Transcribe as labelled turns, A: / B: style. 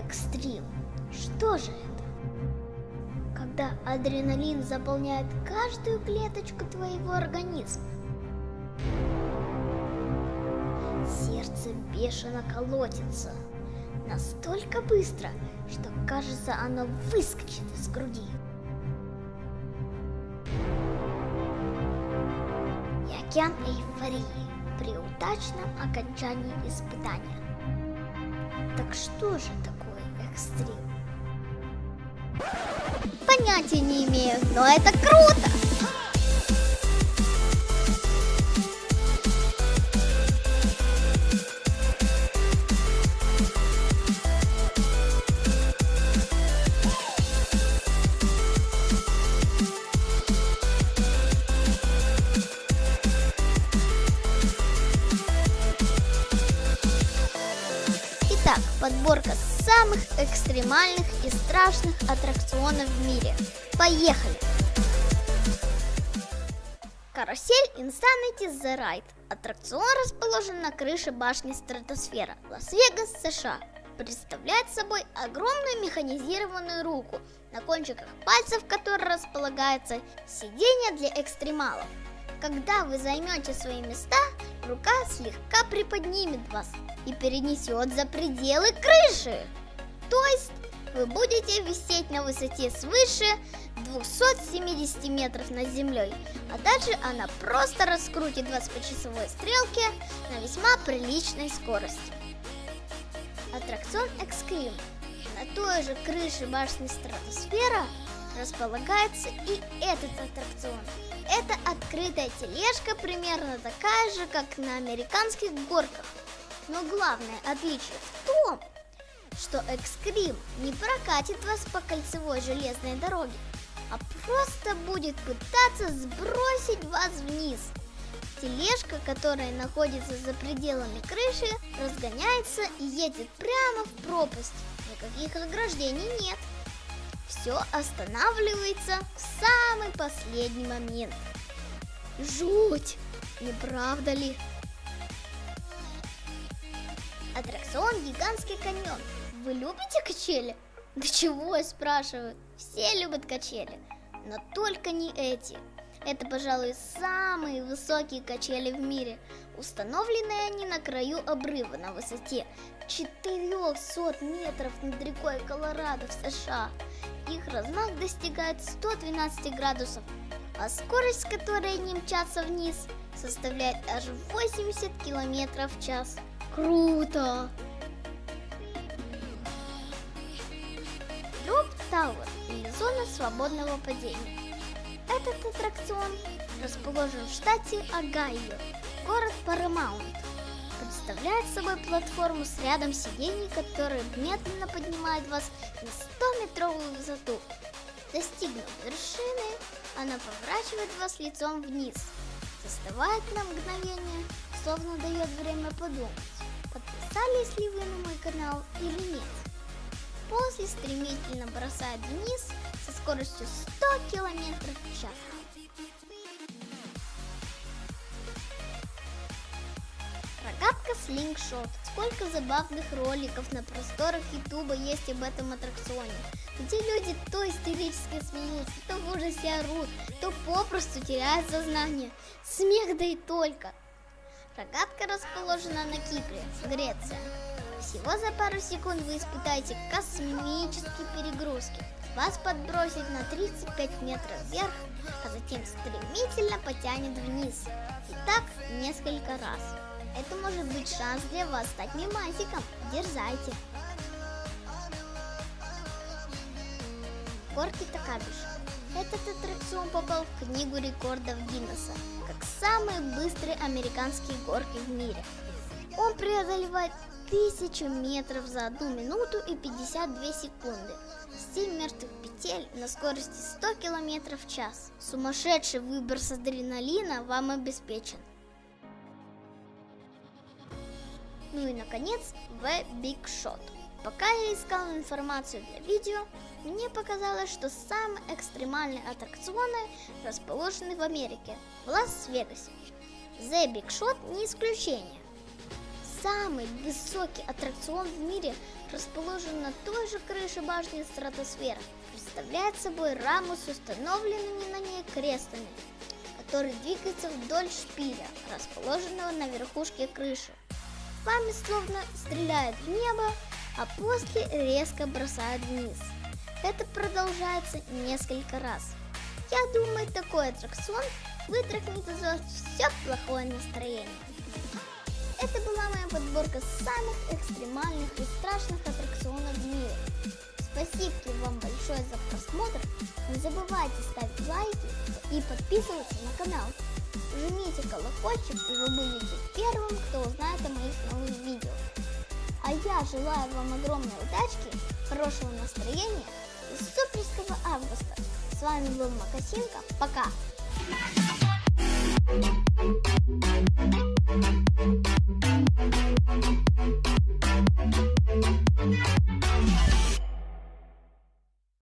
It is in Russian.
A: экстрим. Что же это? Когда адреналин заполняет каждую клеточку твоего организма. Сердце бешено колотится. Настолько быстро, что кажется оно выскочит из груди. И океан эйфории при удачном окончании испытания. Так что же такое экстрим? Понятия не имею, но это круто! Подборка самых экстремальных и страшных аттракционов в мире. Поехали! Карусель Insanity The Ride. Аттракцион расположен на крыше башни Стратосфера, Лас-Вегас, США. Представляет собой огромную механизированную руку, на кончиках пальцев которой располагается сиденье для экстремалов. Когда вы займете свои места, рука слегка приподнимет вас и перенесет за пределы крыши. То есть вы будете висеть на высоте свыше 270 метров над землей, а дальше она просто раскрутит вас по часовой стрелке на весьма приличной скорости. Аттракцион Экскрим. На той же крыше башни Стратосфера располагается и этот аттракцион. Это открытая тележка, примерно такая же, как на американских горках. Но главное отличие в том, что Экскрим не прокатит вас по кольцевой железной дороге, а просто будет пытаться сбросить вас вниз. Тележка, которая находится за пределами крыши, разгоняется и едет прямо в пропасть. Никаких ограждений нет. Все останавливается в самый последний момент. Жуть! Не правда ли? Аттракцион Гигантский каньон. Вы любите качели? Да чего я спрашиваю? Все любят качели, но только не эти. Это, пожалуй, самые высокие качели в мире. Установлены они на краю обрыва на высоте 400 метров над рекой Колорадо в США. Их размах достигает 112 градусов, а скорость, с которой они мчатся вниз, составляет аж 80 километров в час. Круто! Тауэр или зона свободного падения. Этот аттракцион расположен в штате Огайо, город Парамаунт. Представляет собой платформу с рядом сидений, которая медленно поднимает вас на 100-метровую высоту. Достигнув вершины, она поворачивает вас лицом вниз, застывает на мгновение, словно дает время подумать, подписались ли вы на мой канал или нет. После стремительно бросает вниз со скоростью 100 км в час. Рогатка слингшот. Сколько забавных роликов на просторах Ютуба есть об этом аттракционе, где люди то истерически смеются, то в ужасе орут, то попросту теряют сознание. Смех да и только. Рогатка расположена на Кипре, Греция. Всего за пару секунд вы испытаете космические перегрузки. Вас подбросит на 35 метров вверх, а затем стремительно потянет вниз. И так несколько раз. Это может быть шанс для вас стать мимасиком. Дерзайте. Горки Такабиш. Этот аттракцион попал в книгу рекордов Гиннесса как самые быстрые американские горки в мире. Он преодолевает тысячу метров за одну минуту и 52 секунды. 7 мертвых петель на скорости 100 км в час. Сумасшедший выброс адреналина вам обеспечен. Ну и наконец, The Big Shot. Пока я искал информацию для видео, мне показалось, что самые экстремальные аттракционы расположены в Америке, в Лас-Вегасе. The Big Shot не исключение. Самый высокий аттракцион в мире расположен на той же крыше башни Стратосфера. Представляет собой раму с установленными на ней крестами, который двигается вдоль шпиля, расположенного на верхушке крыши. Вами словно стреляет в небо, а после резко бросает вниз. Это продолжается несколько раз. Я думаю, такой аттракцион вытряхнет из вас все плохое настроение. Это была моя подборка самых экстремальных и страшных аттракционов в мире. Спасибо вам большое за просмотр. Не забывайте ставить лайки и подписываться на канал. Жмите колокольчик, и вы будете первым, кто узнает о моих новых видео. А я желаю вам огромной удачки, хорошего настроения и суперского августа. С вами был Макасинка. Пока!